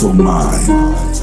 mental mind.